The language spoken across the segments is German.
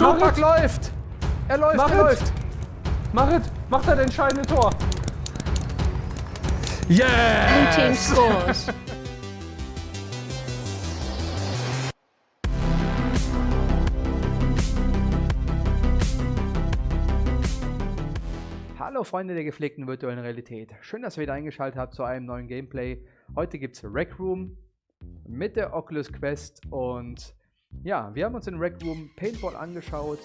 Tupac läuft! Er läuft, Mach er it. läuft! Mach it! Mach das entscheidende Tor! Blue Yeah! team scores. Hallo Freunde der gepflegten virtuellen Realität. Schön, dass ihr wieder eingeschaltet habt zu einem neuen Gameplay. Heute gibt es Rec Room mit der Oculus Quest und ja, wir haben uns in Rec Room Paintball angeschaut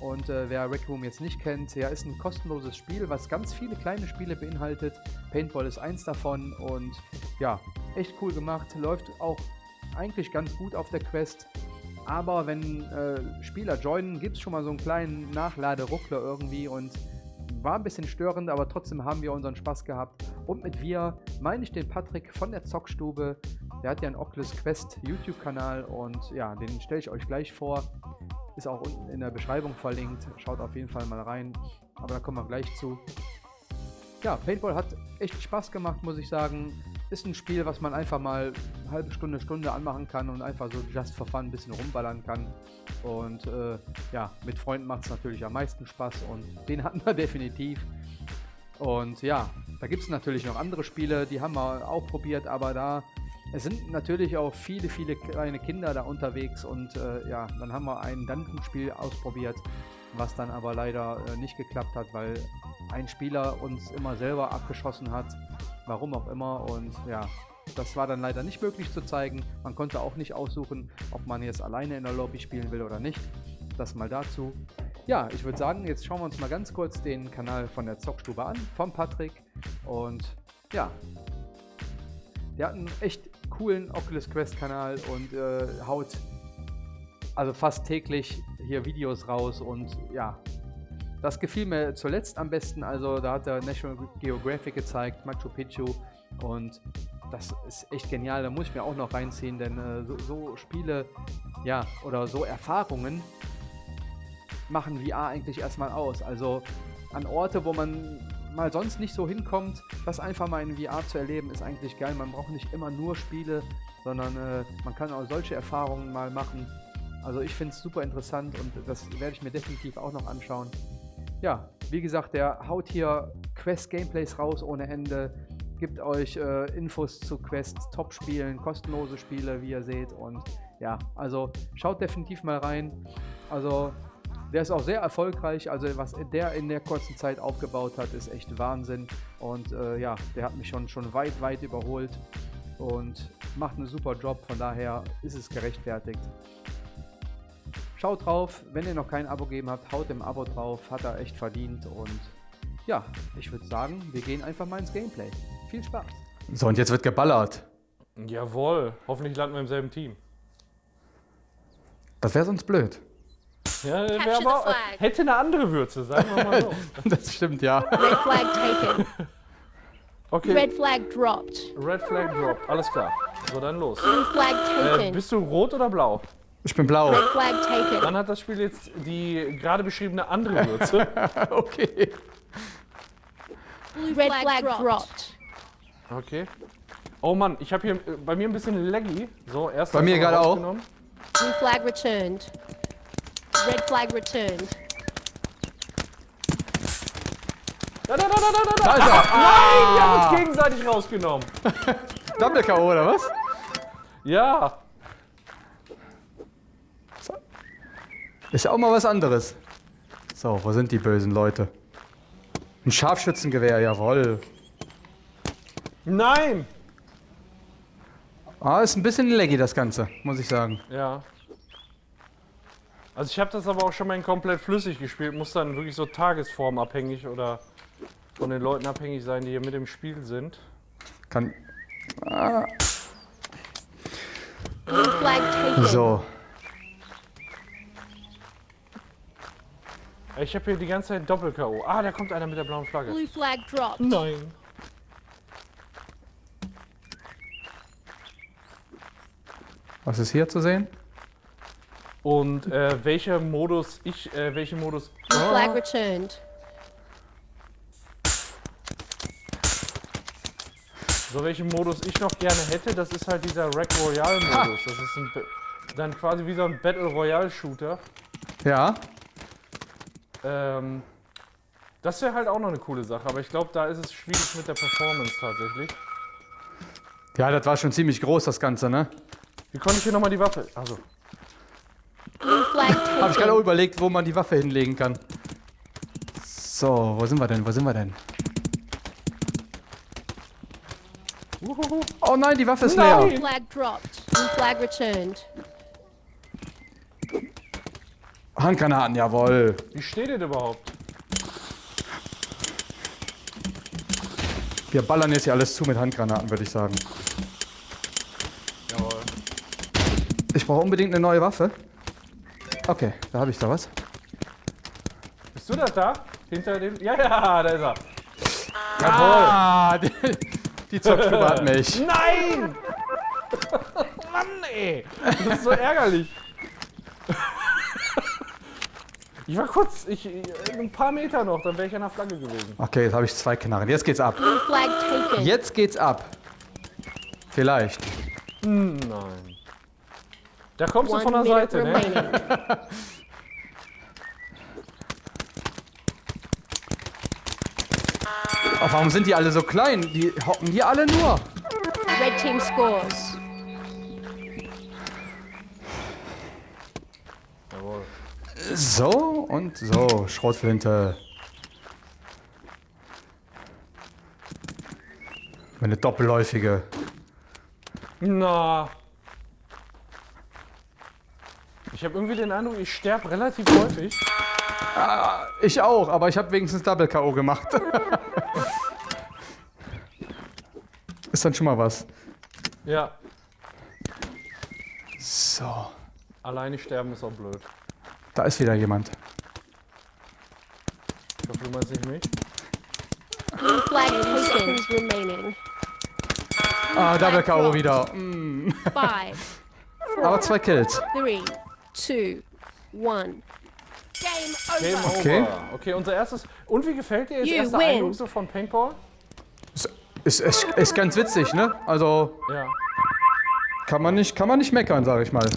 und äh, wer Rec Room jetzt nicht kennt, ja, ist ein kostenloses Spiel, was ganz viele kleine Spiele beinhaltet. Paintball ist eins davon und ja, echt cool gemacht, läuft auch eigentlich ganz gut auf der Quest. Aber wenn äh, Spieler joinen, gibt es schon mal so einen kleinen Nachladeruckler irgendwie und war ein bisschen störend, aber trotzdem haben wir unseren Spaß gehabt. Und mit wir meine ich den Patrick von der Zockstube. Der hat ja einen Oculus Quest YouTube-Kanal und ja, den stelle ich euch gleich vor. Ist auch unten in der Beschreibung verlinkt. Schaut auf jeden Fall mal rein. Aber da kommen wir gleich zu. Ja, Paintball hat echt Spaß gemacht, muss ich sagen. Ist ein Spiel, was man einfach mal eine halbe Stunde, Stunde anmachen kann und einfach so just for fun ein bisschen rumballern kann. Und äh, ja, mit Freunden macht es natürlich am meisten Spaß und den hatten wir definitiv. Und ja, da gibt es natürlich noch andere Spiele, die haben wir auch probiert, aber da es sind natürlich auch viele, viele kleine Kinder da unterwegs und äh, ja, dann haben wir ein Dungeon-Spiel ausprobiert, was dann aber leider äh, nicht geklappt hat, weil ein Spieler uns immer selber abgeschossen hat, warum auch immer und ja, das war dann leider nicht möglich zu zeigen. Man konnte auch nicht aussuchen, ob man jetzt alleine in der Lobby spielen will oder nicht. Das mal dazu. Ja, ich würde sagen, jetzt schauen wir uns mal ganz kurz den Kanal von der Zockstube an, von Patrick. Und ja, der hat einen echt coolen Oculus Quest Kanal und äh, haut also fast täglich hier Videos raus und ja, das gefiel mir zuletzt am besten. Also da hat er National Geographic gezeigt, Machu Picchu und das ist echt genial. Da muss ich mir auch noch reinziehen, denn äh, so, so Spiele, ja, oder so Erfahrungen machen VR eigentlich erstmal aus. Also an Orte, wo man mal sonst nicht so hinkommt, das einfach mal in VR zu erleben, ist eigentlich geil. Man braucht nicht immer nur Spiele, sondern äh, man kann auch solche Erfahrungen mal machen. Also ich finde es super interessant und das werde ich mir definitiv auch noch anschauen. Ja, wie gesagt, der haut hier Quest-Gameplays raus ohne Ende, gibt euch äh, Infos zu Quests, Top-Spielen, kostenlose Spiele, wie ihr seht. Und ja, also schaut definitiv mal rein. Also der ist auch sehr erfolgreich. Also was der in der kurzen Zeit aufgebaut hat, ist echt Wahnsinn. Und äh, ja, der hat mich schon, schon weit, weit überholt und macht einen super Job. Von daher ist es gerechtfertigt. Schaut drauf, wenn ihr noch kein Abo gegeben habt, haut dem Abo drauf, hat er echt verdient und ja, ich würde sagen, wir gehen einfach mal ins Gameplay. Viel Spaß. So, und jetzt wird geballert. Jawohl, hoffentlich landen wir im selben Team. Das wäre sonst blöd. Ja, wär aber, flag. hätte eine andere Würze, sagen wir mal so. Das stimmt, ja. Red flag taken. Okay, Red flag dropped. Red Flag dropped, alles klar. So, dann los. Blue flag Äh, taken. bist du rot oder blau? Ich bin blau. Red flag taken. Dann hat das Spiel jetzt die gerade beschriebene andere Würze. Okay. Red flag dropped. Okay. Oh Mann, ich habe hier äh, bei mir ein bisschen laggy. So, erst Bei mir gerade auch. Blue flag returned. Red flag returned. Da, da, da, da, da, da. Da ist er. Nein, wir haben uns gegenseitig rausgenommen. Double K.O. oder was? Ja. Ist ja auch mal was anderes. So, wo sind die bösen Leute? Ein Scharfschützengewehr, jawohl. Nein. Ah, ist ein bisschen laggy das Ganze, muss ich sagen. Ja. Also ich habe das aber auch schon mal komplett flüssig gespielt, muss dann wirklich so tagesformabhängig oder von den Leuten abhängig sein, die hier mit im Spiel sind. Kann. Taken. So. Ich habe hier die ganze Zeit Doppel-K.O. Ah, da kommt einer mit der blauen Flagge. Blue flag dropped. Nein. Was ist hier zu sehen? Und äh, welcher Modus ich, äh, welchen Modus... Blue flag returned. So, welchen Modus ich noch gerne hätte, das ist halt dieser Rack Royale Modus. Das ist ein, dann quasi wie so ein Battle Royale Shooter. Ja. Ähm, das wäre halt auch noch eine coole Sache, aber ich glaube, da ist es schwierig mit der Performance tatsächlich. Ja, das war schon ziemlich groß, das Ganze, ne? Wie konnte ich hier nochmal die Waffe? Also, Habe ich gerade auch überlegt, wo man die Waffe hinlegen kann. So, wo sind wir denn? Wo sind wir denn? uhuhu. Oh nein, die Waffe ist Nein! leer. Flag dropped. Blue flag returned. Handgranaten, jawohl. wie steht das überhaupt? Wir ballern jetzt hier alles zu mit Handgranaten, würde ich sagen. Jawohl. Ich brauche unbedingt eine neue Waffe. Okay, da habe ich da was. Bist du das da? Hinter dem? Ja, ja, da ist er. Ah, die, die Zockstube hat mich. Nein! Mann, ey! Das ist so ärgerlich. Ich war kurz, ich, ein paar Meter noch, dann wäre ich an der Flagge gewesen. Okay, jetzt habe ich zwei Knarren. Jetzt geht's ab. Blue flag taken. Jetzt geht's ab. Vielleicht. Hm, Nein. Da kommst du von der Seite, ne? Oh, warum sind die alle so klein? Die hocken hier alle nur. Red team scores. So und so. Schrotflinte. Eine doppelläufige. Na. Ich habe irgendwie den Eindruck, ich sterbe relativ häufig. Ich auch, aber ich habe wenigstens Double K.O. gemacht. Ist dann schon mal was. Ja. So. Alleine sterben ist auch blöd. Da ist wieder jemand. Ich hoffe, du meinst nicht mich. Ah, Double K.O. wieder. Mm. Five, Aber zwei Kills. three, two, one. Game over. Game over. Okay. Okay. unser erstes. Und wie gefällt dir jetzt You erster win. Eindruck so von Paintball? Ist, ist, ist, ist ganz witzig, ne? Also Ja. Kann man nicht, kann man nicht meckern, sag ich mal.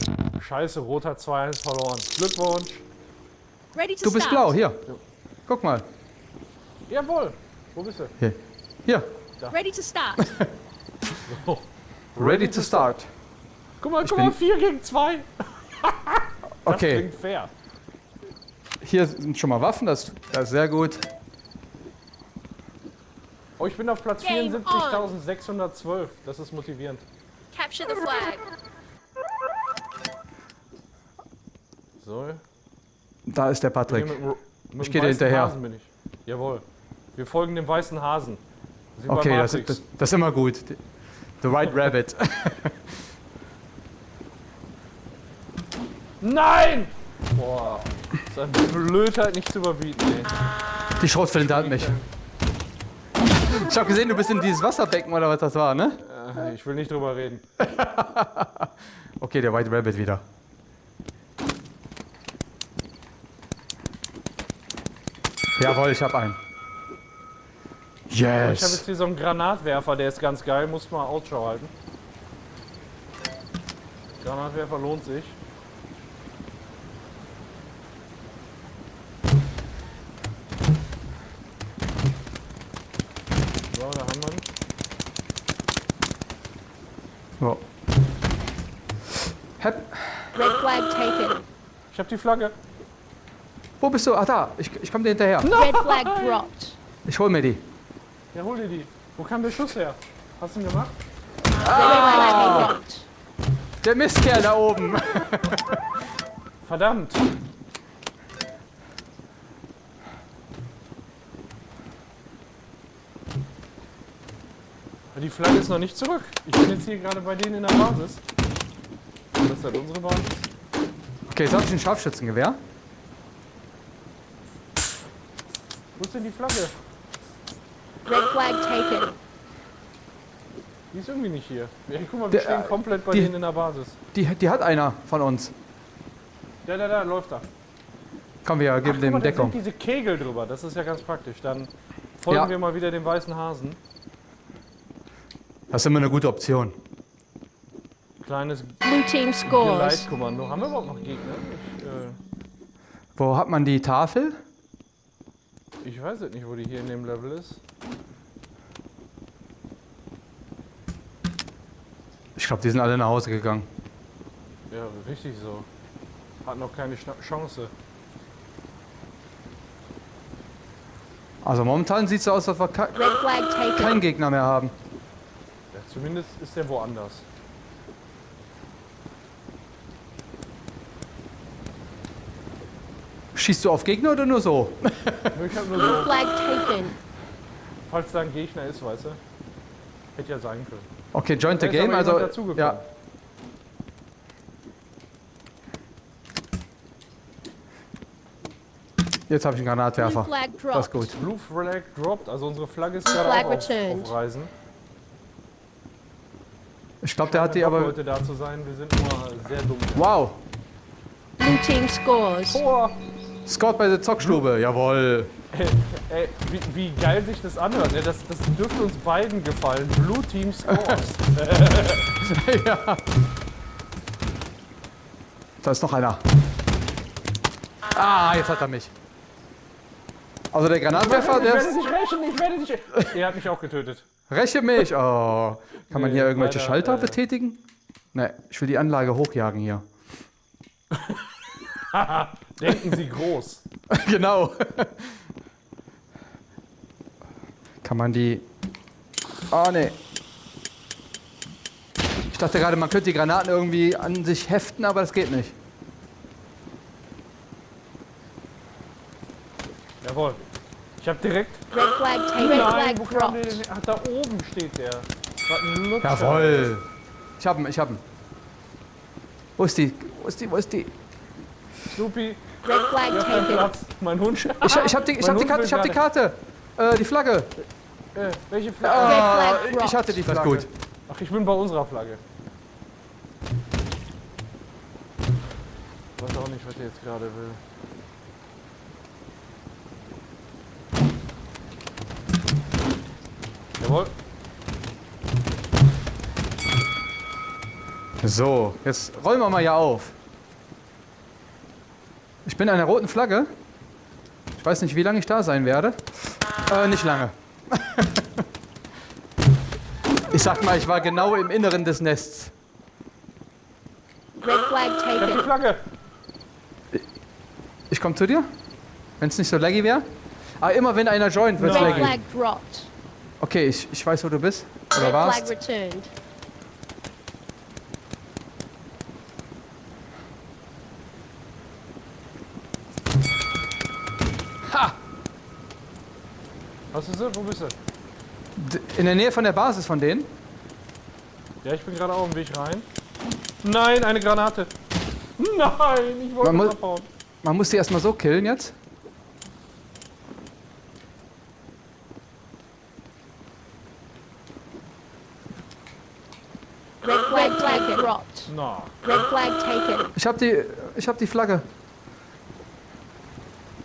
Scheiße, Rot hat 2-1 verloren. Glückwunsch. Ready to Du bist start. blau, hier. Guck mal. Jawohl. Wo bist du? Hier. Hier. Ready to start. Ready to start. Guck mal, guck bin- mal, 4 gegen 2. Das Okay, klingt fair. hier sind schon mal Waffen, das, das ist sehr gut. Oh, ich bin auf Platz Game 74.612. Das ist motivierend. Capture the flag. So. Da ist der Patrick. mit, dem Ro- mit Ich dem geh dir hinterher. Hasen bin ich. Jawohl. Wir folgen dem weißen Hasen. Bei Okay, das, das, das ist immer gut. The White Rabbit. Nein! Boah. Das ist eine Blödheit nicht zu überbieten, ey. Die Schrotflinte hat mich. Ich habe gesehen, du bist in dieses Wasserbecken oder was das war, ne? Äh, Ich will nicht drüber reden. Okay, der White Rabbit wieder. Jawohl, ich habe einen. Ich habe jetzt Yes. hier so einen Granatwerfer, der ist ganz geil. Muss mal Ausschau halten. Granatwerfer lohnt sich. So, da haben wir ihn. So. Hep. Red flag taken. Ich habe die Flagge. Wo bist du? Ah, da. Ich, ich komme dir hinterher. Red flag dropped. Ich hol mir die. Ja, hol dir die. Wo kam der Schuss her? Hast du ihn gemacht? Dropped. Der Mistkerl da oben. Verdammt! Die Flagge ist noch nicht zurück. Ich bin jetzt hier gerade bei denen in der Basis. Das ist halt unsere Basis. Okay, jetzt habe ich ein Scharfschützengewehr. Wo ist denn die Flagge? Red flag taken. Die ist irgendwie nicht hier. Ja, guck mal, wir Der, stehen äh, komplett bei die- denen in der Basis. Die, die hat einer von uns. Da, da, da, läuft da. Komm, wir Ach, geben guck dem mal, da Deckung. sind diese Kegel drüber. Das ist ja ganz praktisch. Dann folgen Ja. wir mal wieder dem weißen Hasen. Das ist immer eine gute Option. Kleines Blue team scores. Geleitkommando. Haben wir überhaupt noch Gegner? Ich, äh, Wo hat man die Tafel? Ich weiß es nicht, wo die hier in dem Level ist. Ich glaube, die sind alle nach Hause gegangen. Ja, richtig so. Hat noch keine Schna Chance. Also momentan sieht es so aus, als wir keinen Gegner mehr haben. Ja, zumindest ist der woanders. Schießt du auf Gegner oder nur so? Ich hab nur Blue so, flag taken. falls da ein Gegner ist, weißt du? Hätte ja sein können. Okay, join the game, also. Ja. Jetzt habe ich einen Granatwerfer. Das ist gut. Blue Flag dropped, also unsere Flagge ist Blue gerade flag auch auf, returned. auf Reisen. Ich glaube, der hat die aber. heute da zu sein, wir sind nur sehr dumm. Wow! Blue team scores. Tor! Scout bei der Zockstube, jawohl. Ey, wie, wie geil sich das anhört, ne? das, das dürfte uns beiden gefallen. Blue Team Scores. ja. Da ist noch einer. Ah, jetzt hat er mich. Also der Granatwerfer, ich der werde ist. dich rächen, ich werde dich. Er hat mich auch getötet. Räche mich! Oh. Kann man Nee, hier irgendwelche leider, Schalter äh, betätigen? Ne, ich will die Anlage hochjagen hier. Denken Sie groß. genau. Kann man die. Oh ne. Ich dachte gerade, man könnte die Granaten irgendwie an sich heften, aber das geht nicht. Jawohl. Ich habe direkt. Red flag. Red Nein, wo flag dropped. denn? Ach, da oben steht der. Jawohl. Ich hab ihn, ich hab ihn. Wo ist die? Wo ist die? Wo ist die? Snoopy, Red flag taken. Mein Hund. Ich, ich hab die, ich Mein hab die Karte, ich hab die Karte. Äh, die Flagge. Äh, welche Flagge? Ah, Red flag ich hatte die Das ist Flagge. gut. Ach, ich bin bei unserer Flagge. Ich weiß auch nicht, was der jetzt gerade will. Jawohl. So, jetzt rollen wir mal hier auf. Ich bin an der roten Flagge. Ich weiß nicht, wie lange ich da sein werde. Äh, nicht lange. ich sag mal, ich war genau im Inneren des Nests. Red flag taken. Flagge. Ich komme zu dir, wenn es nicht so laggy wäre. Ah, immer wenn einer joint, wird's Red laggy. flag dropped. Okay, ich, ich weiß, wo du bist. Oder Red flag warst. returned. Hast du sie? Wo bist du? D- In der Nähe von der Basis von denen. Ja, ich bin gerade auf dem Weg rein. Nein, eine Granate. Nein, ich wollte Man muss- abhauen. Man muss die erstmal so killen jetzt. Red flag flag dropped. Na, Red flag taken. Ich hab die, ich hab die Flagge.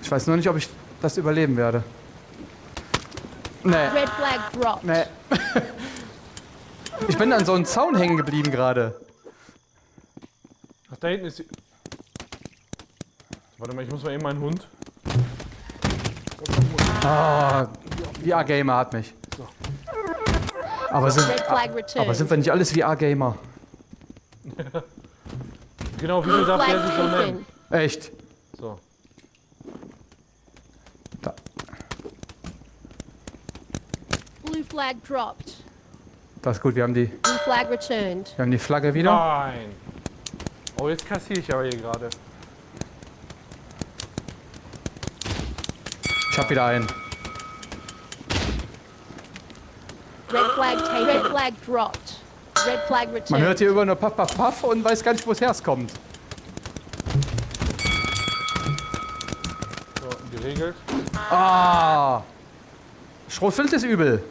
Ich weiß nur nicht, ob ich das überleben werde. Nee, Red flag dropped. nee. Ich bin an so einem Zaun hängen geblieben gerade. ach, da hinten ist sie. Warte mal, ich muss mal eben meinen Hund. Ah, VR-Gamer hat mich. Aber sind, flag aber sind wir nicht alles VR-Gamer? Genau, wieso Blue darf der sich so nennen? Echt? So. Da. Blue flag dropped. Das ist gut, wir haben die, Blue flag returned. wir haben die Flagge wieder. Nein. Oh, jetzt kassiere ich aber hier gerade. Ich hab wieder einen. Red flag taken. Red flag dropped. Red flag Man returned. hört hier über nur Paff, Paff, Paff und weiß gar nicht, wo es herkommt. So, geregelt. Ah! Schrotflinte ist übel.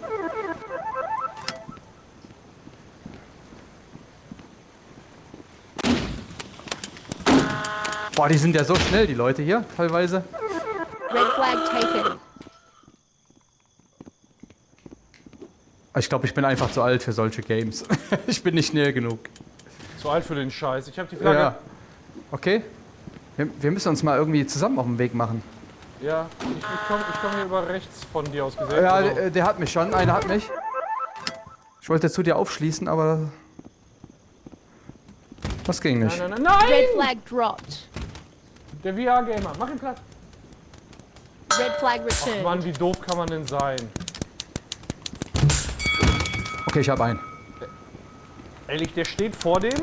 Boah, die sind ja so schnell, die Leute hier, teilweise. Red flag taken. Ich glaube, ich bin einfach zu alt für solche Games. ich bin nicht schnell genug. Zu alt für den Scheiß. Ich habe die Flagge. Ja. Okay. Wir, wir müssen uns mal irgendwie zusammen auf den Weg machen. Ja, ich, ich komme komm hier über rechts von dir aus gesehen. Ja, Also, der, der hat mich schon. Einer hat mich. Ich wollte zu dir aufschließen, aber... Das ging nicht. nein, nein, nein, Red nein! flag dropped. Der VR-Gamer, mach ihn platt. Red flag Ach returned. Mann, wie doof kann man denn sein? Okay, ich habe einen. Ehrlich, der steht vor dem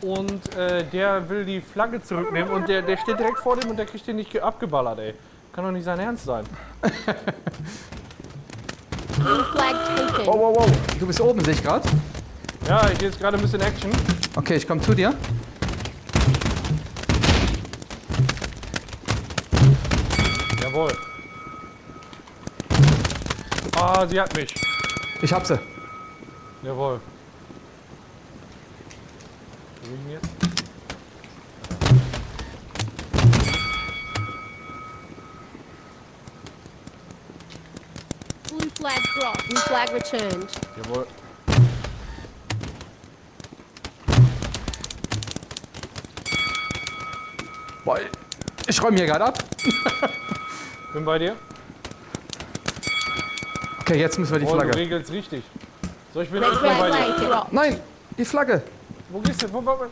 und äh, der will die Flagge zurücknehmen und der, der steht direkt vor dem und der kriegt den nicht ge- abgeballert, ey. Kann doch nicht sein Ernst sein. Oh, wow, wow. Du bist oben, sehe ich gerade. Ja, ich jetzt gerade ein bisschen Action. Okay, ich komme zu dir. Jawohl. Ah, sie hat mich. Ich hab sie. Jawohl. Wo denn jetzt? Blue flag dropped. Blue flag returned. Jawohl. Boah, ich räume hier gerade ab. Bin bei dir. Okay, jetzt müssen wir die Oh, du Flagge. regelst richtig. So, ich bin, ich bin bei flag dir. Nein, die Flagge. Wo gehst du? Wo, wo, wo?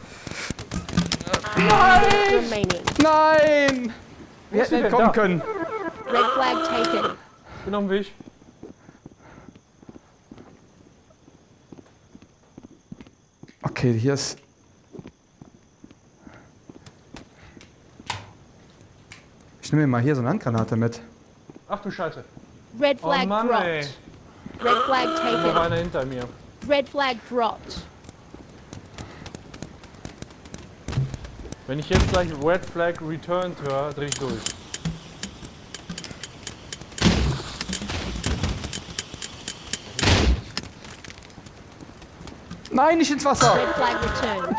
Remaining. Nein! Wir hätten denn? entkommen Da. können. Red flag taken. Bin auf dem Weg. Okay, hier ist... nehme mir mal hier so eine Handgranate mit. Ach du Scheiße. Red Oh flag Mann, ey. dropped. Red flag taken. einer hinter mir. Red flag dropped. Wenn ich jetzt gleich Red Flag Returned höre, dreh ich durch. Nein, nicht ins Wasser! Red flag returned.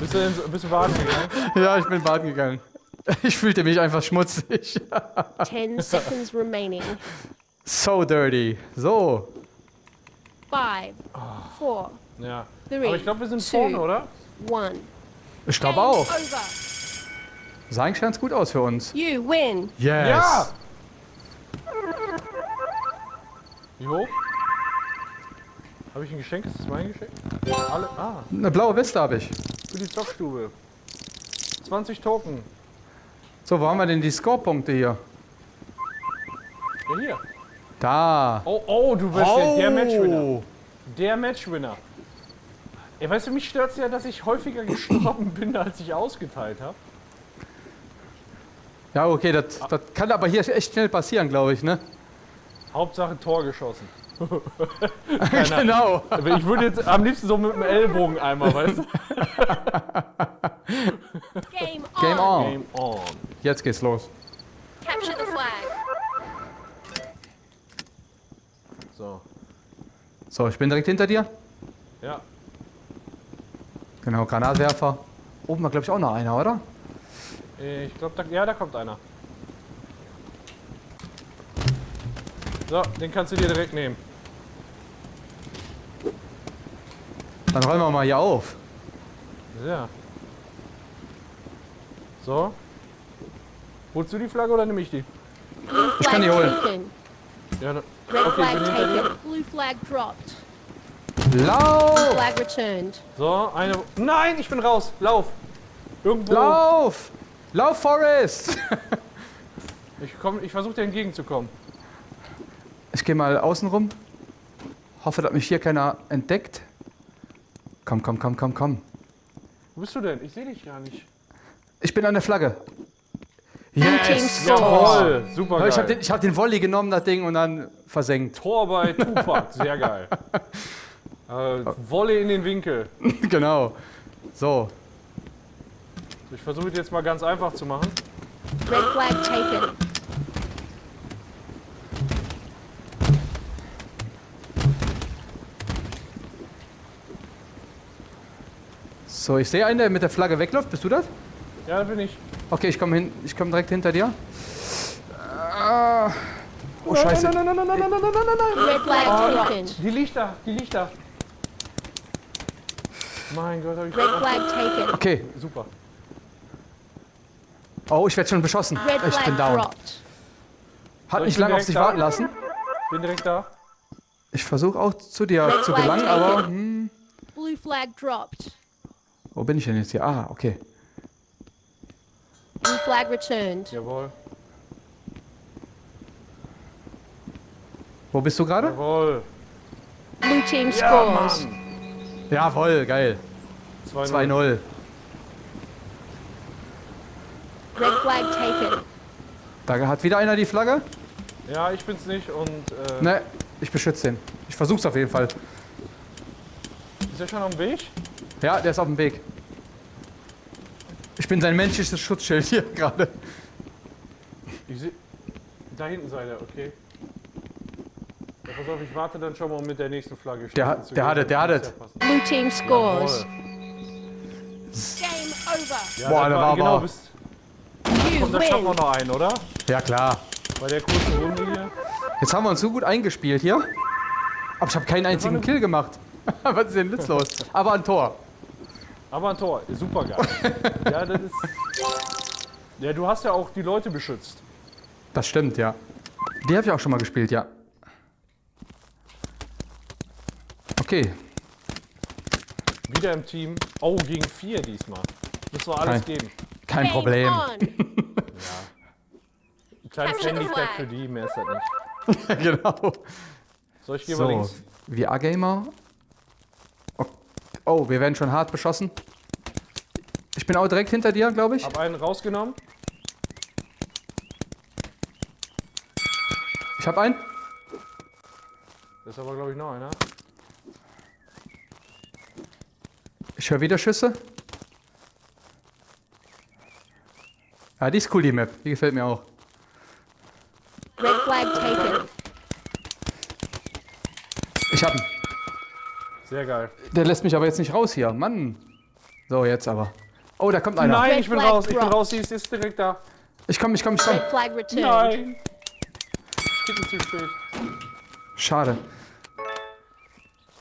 Bist du, ins, bist du baden gegangen? Ja, ich bin baden gegangen. Ich fühlte mich einfach schmutzig. Ten seconds remaining. So dirty. So. Five, four, Ja. three, Aber ich glaube, wir sind two, vorne, oder? one. Ich glaube auch. Over. Sah eigentlich ganz gut aus für uns. You win. Yes. Ja! Wie hoch? Habe ich ein Geschenk? Ist das mein Geschenk? Alle, ah, Eine blaue Weste habe ich. für die Zockstube. 20 Token. So, wo haben wir denn die Score-Punkte hier? Ja, hier. Da. Oh, oh, du bist der, der Matchwinner. Oh. Der Matchwinner. Ja, weißt du, mich stört ja, dass ich häufiger gestorben bin, als ich ausgeteilt habe. Ja, okay, das, das kann aber hier echt schnell passieren, glaube ich, ne? Hauptsache Tor geschossen. genau. Ich würde jetzt am liebsten so mit dem Ellbogen einmal, weißt du? Game on. Game on. Game on. Jetzt geht's los. Capture the flag. So. So, ich bin direkt hinter dir. Ja. Genau, Granatwerfer. Oben war, glaube ich, auch noch einer, oder? Ich glaube, da, ja, da kommt einer. So, den kannst du dir direkt nehmen. Dann räumen wir mal hier auf. Ja. So. Holst du die Flagge oder nehme ich die? Ich kann die holen. Ja, Red Okay, flag ich bin hinter dir. taken. Blue flag dropped. Lauf! Flag returned. So, eine. Nein, ich bin raus. Lauf. Irgendwo. Lauf! Lauf, Forrest! Ich, komm, ich versuche dir entgegenzukommen. Ich gehe mal außen rum. Hoffe, dass mich hier keiner entdeckt. Komm, komm, komm, komm, komm. Wo bist du denn? Ich sehe dich gar nicht. Ich bin an der Flagge. Yes! Jawohl, super geil. Ich habe den, ich hab den Volley genommen, das Ding, und dann versenkt. Tor bei Tupac, sehr geil. Äh, Volley in den Winkel. genau. So. Ich versuche es jetzt mal ganz einfach zu machen. Red flag taken. So, ich sehe einen, der mit der Flagge wegläuft. Bist du das? Ja, da bin ich. Okay, ich komme hin. Ich komme direkt hinter dir. Ah. Oh, scheiße. Nein, nein, nein, nein, nein, nein, nein, nein, nein. Red flag taken. Die liegt da, die liegt da. Mein Gott, hab ich Red flag taken. Okay, Super. Oh, ich werde schon beschossen. Red Ich bin flag down. dropped. Hat Soll nicht ich lange auf sich da? warten lassen. Bin direkt da. Ich versuche auch zu dir Red zu gelangen, aber... Hm, Blue flag dropped. wo bin ich denn jetzt hier? Ah, okay. Blue flag returned. Jawohl. Wo bist du gerade? Jawohl. Blue team Ja, scores. Mann. Jawohl, geil. 2-0. 2-0. Red flag taken. Da hat wieder einer die Flagge. Ja, ich bin's nicht und äh, Ne, ich beschütze den. Ich versuch's auf jeden Fall. ist er schon auf dem Weg? Ja, der ist auf dem Weg. Ich bin sein menschliches Schutzschild hier gerade. Ich. Da hinten seid ihr, okay. Ja, pass auf, ich warte dann schon mal um mit der nächsten Flagge. Der zu der gehen, hat es, der hat es. Blue team scores. Game over. Ja, Boah, der war genau, aber- komm, da schaffen wir noch einen, oder? Ja, klar. Bei der kurzen Runde hier. Jetzt haben wir uns so gut eingespielt hier. Aber ich habe keinen einzigen Kill gemacht. Was ist denn jetzt los? Aber ein Tor. Aber ein Tor, super geil. ja, das ist. Ja, du hast ja auch die Leute beschützt. Das stimmt, ja. Die habe ich auch schon mal gespielt, ja. Okay. Wieder im Team. Oh, gegen vier diesmal. Müssen wir alles Kein- geben. Kein Problem. Ein kleines Handicap für die, mehr ist das nicht. genau. Soll ich gehen mal So, links? VR-Gamer. Oh, wir werden schon hart beschossen. Ich bin auch direkt hinter dir, glaube ich. Hab einen rausgenommen. Ich habe einen. Das ist aber, glaube ich, noch einer. Ich höre wieder Schüsse. Ja, die ist cool, die Map. Die gefällt mir auch. Red flag taken. Ich hab ihn. Sehr geil. Der lässt mich aber jetzt nicht raus hier. Mann. So, jetzt aber. Oh, da kommt einer. Nein, ich bin raus. Ich bin raus. Sie ist, ist direkt da. Ich komm, ich komm, ich komm. Nein. Ticken zu spät. Schade.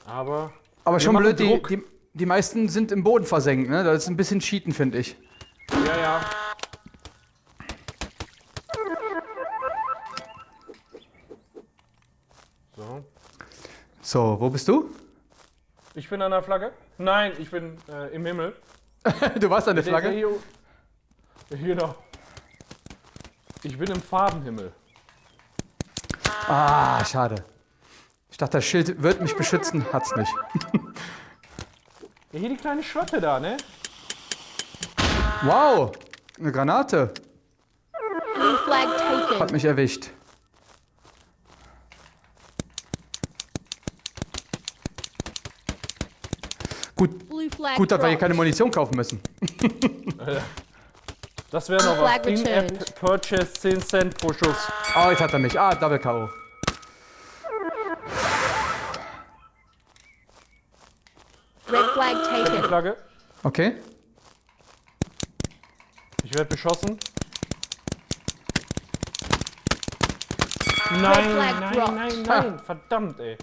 Aber Aber schon blöd, die, die, die meisten sind im Boden versenkt, ne? Das ist ein bisschen Cheaten, finde ich. Ja, ja. So. So, wo bist du? Ich bin an der Flagge. Nein, ich bin äh, im Himmel. Du warst an der Flagge? hier- Genau. Ich bin im Farbenhimmel. Ah, schade. Ich dachte, das Schild wird mich beschützen. Hat's nicht. Ja, hier die kleine Schwatte da, ne? Wow, eine Granate. Hat mich erwischt. Gut, Blue flag gut, dass wir hier keine. Munition kaufen müssen. Das wäre noch was. In-App Purchase 10 Cent pro Schuss. Oh, jetzt hat er mich. Ah, Double K.O. Red flag taken. Flagge. Okay. Ich werde beschossen. Nein, nein, dropped. nein, nein. Verdammt, ey.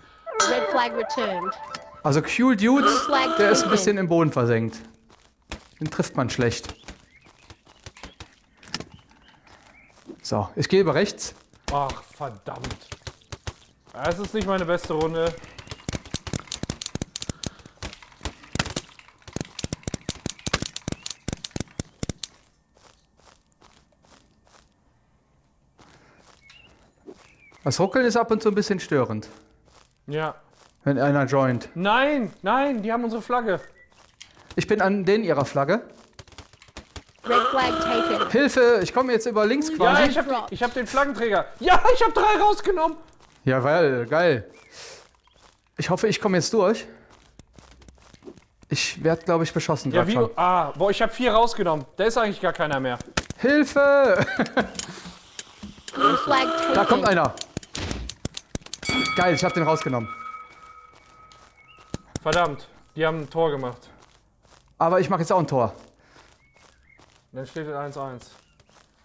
Red flag returned. Also Cool Dude, Flag der ist ein bisschen im Boden versenkt. Den trifft man schlecht. So, ich gehe über rechts. Ach, verdammt. Es ist nicht meine beste Runde. Das Ruckeln ist ab und zu ein bisschen störend, Ja. Wenn einer joint. Nein, nein, die haben unsere Flagge. Ich bin an den ihrer Flagge. Red flag taken. Hilfe, ich komme jetzt über links Ja, quasi. ich habe ich hab den Flaggenträger. Ja, ich habe drei rausgenommen. Jawohl, geil. Ich hoffe, ich komme jetzt durch. Ich werde, glaube ich, beschossen Ja, wie? schon. Ah, boah, ich habe vier rausgenommen. Da ist eigentlich gar keiner mehr. Hilfe! Da kommt einer. Geil, ich habe den rausgenommen. Verdammt, die haben ein Tor gemacht. Aber ich mache jetzt auch ein Tor. Dann steht es 1-1.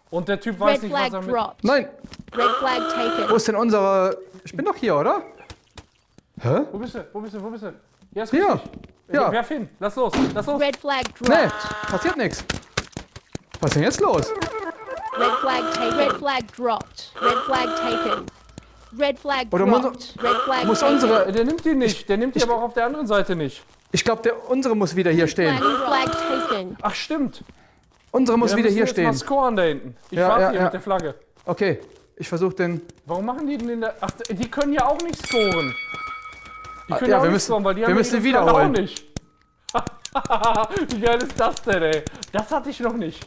Und der Typ weiß Red nicht, was er flag mit... dropped. Nein, Red flag wo taken. ist denn unsere... Ich bin doch hier, oder? Hä? Wo bist du? Wo bist du? Wo bist du? Ja, ist Hier. Ja. Werf hin. Lass los. Lass los. Red flag Nee, dropped. passiert nichts. Was ist denn jetzt los? Red flag taken. Red flag dropped. Red flag taken. Red flag Oder muss-. Red flag muss unsere- Der nimmt die nicht. Der nimmt die aber auch auf der anderen Seite nicht. Ich glaube, der unsere muss wieder hier stehen. Ach, stimmt. Unsere muss Ja, wieder hier wir jetzt mal stehen. scoren da hinten. Ich Ja, warte ja, hier ja. mit der Flagge. Okay, ich versuche den. Warum machen die denn in der... Ach, die können ja auch nicht scoren. Die Ah, können ja, auch wir nicht müssen- scoren, weil die wir haben müssen wiederholen. auch nicht. Wie geil ist das denn, ey? Das hatte ich noch nicht.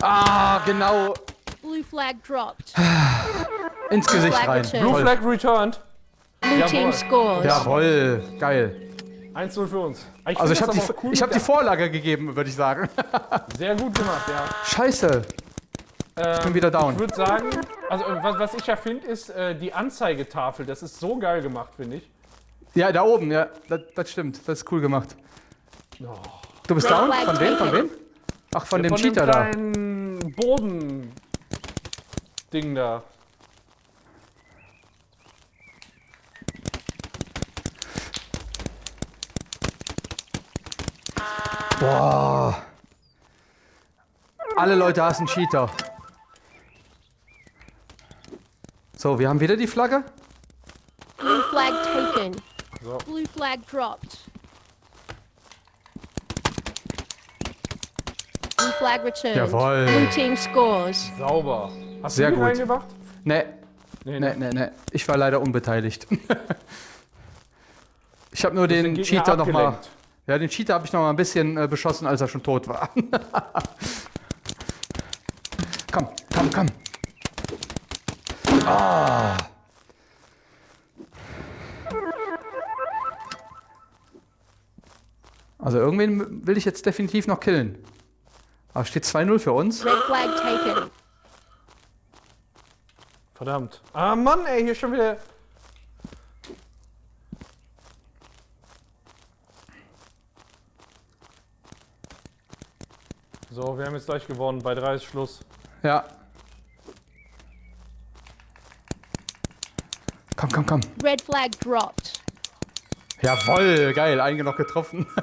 Ah, genau Blue flag dropped. ins Gesicht Flag rein. returned. Blue. Flag returned. Blue Jawohl. team scores. Jawohl, geil. 1-0 für uns. Also ich habe die, cool ich hab die Vorlage gegeben, würde ich sagen. Sehr gut gemacht, ja. Scheiße. Ähm, bin wieder down. Ich würde sagen, also was, was ich ja finde, ist äh, die Anzeigetafel. Das ist so geil gemacht, finde ich. Ja, da oben, ja, das, das stimmt. Das ist cool gemacht. Oh. Du bist down? Von wem? Von wem? Ach, von dem Von Cheater dem da. kleinen Boden-Ding da. Boah. Alle Leute hassen Cheater. So, wir haben wieder die Flagge. Blue flag taken. So. Blue flag dropped. Blue flag returned. Jawohl. Blue team scores. Sauber. Hast Sehr du die gut. reingemacht? Nee, Nee, nee, nee, nee. Ich war leider unbeteiligt. ich habe nur Den den Cheater noch mal. abgelenkt. Ja, den Cheater habe ich noch mal ein bisschen äh, beschossen, als er schon tot war. komm, komm, komm. Ah. Also irgendwen will ich jetzt definitiv noch killen. Aber steht 2-0 für uns. Red flag taken. Verdammt. Ah Mann, ey, hier schon wieder. So, wir haben jetzt gleich gewonnen. Bei 3 ist Schluss. Ja. Komm, komm, komm. Red flag dropped. Jawoll, geil, einige noch getroffen.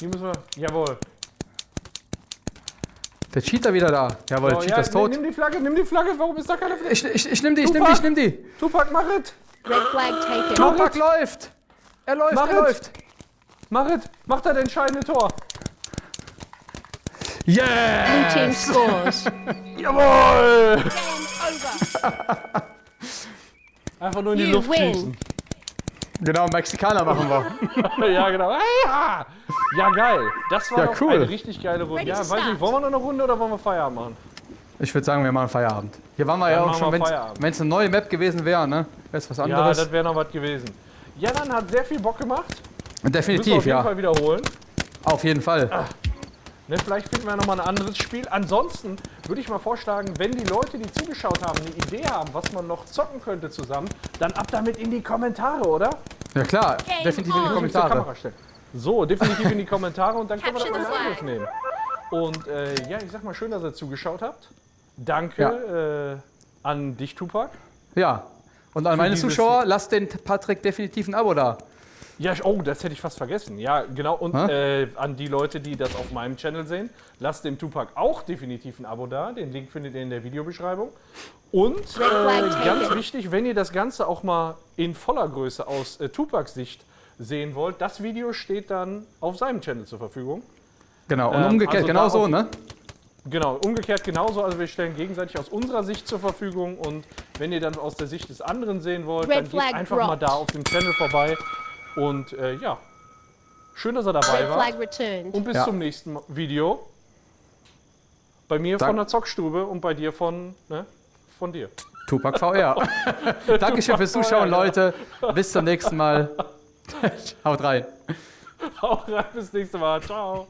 Hier müssen wir. Jawohl. Der Cheater wieder da. Jawohl, So, Cheater ja, ist tot. Nimm die Flagge, nimm die Flagge. Warum ist da keine Flagge? Ich, ich, ich nimm die, ich nimm die, ich nimm die. Tupac, mach es! Red flag taken. Tupac läuft. Er läuft, Mach er es. läuft. Mach es! Mach das entscheidende Tor! Blue Yeah! team scores. Jawohl! over. Einfach nur in die You Luft win. schießen. Genau, Mexikaner machen wir. ja, genau. Ja, ja geil. Das war Ja, cool. eine richtig geile Runde. Ja, weiß nicht, wollen wir noch eine Runde oder wollen wir Feierabend machen? Ich würde sagen, wir machen Feierabend. Hier waren wir ja Dann auch machen schon, wenn es eine neue Map gewesen wäre, ne? Wäre es was Ja, anderes. das wäre noch was gewesen. Ja, dann hat sehr viel Bock gemacht. Definitiv, auf jeden ja. Fall wiederholen. Auf jeden Fall. Ne, vielleicht finden wir noch mal ein anderes Spiel. Ansonsten würde ich mal vorschlagen, wenn die Leute, die zugeschaut haben, eine Idee haben, was man noch zocken könnte zusammen, dann ab damit in die Kommentare, oder? Ja klar, Game definitiv in die on. Ich zur Kommentare. So, definitiv in die Kommentare und dann können wir das mal in Angriff nehmen. Und äh, ja, ich sag mal schön, dass ihr zugeschaut habt. Danke äh, an dich, Tupac. Ja. Und an meine Zuschauer, lasst den Patrick definitiv ein Abo da. Ja, ich- oh, das hätte ich fast vergessen. Ja, genau. Und äh, an die Leute, die das auf meinem Channel sehen, lasst dem Tupac auch definitiv ein Abo da. Den Link findet ihr in der Videobeschreibung. Und äh, ganz wichtig, wenn ihr das Ganze auch mal in voller Größe aus äh, Tupacs Sicht sehen wollt, das Video steht dann auf seinem Channel zur Verfügung. Genau. Und Ähm, umgekehrt, also genau so, ne? Genau, umgekehrt genauso. Also wir stellen gegenseitig aus unserer Sicht zur Verfügung und wenn ihr dann aus der Sicht des anderen sehen wollt, Red dann geht flag einfach mal dropped. da auf dem Channel vorbei. Und äh, ja, schön, dass ihr dabei wart. returned. Und bis Ja. zum nächsten Video. Bei mir Dank- von der Zockstube und bei dir von, ne, von dir. Tupac VR. Dankeschön fürs Zuschauen, Leute. Bis zum nächsten Mal. Haut rein. Auch rein, bis nächste Mal. Ciao.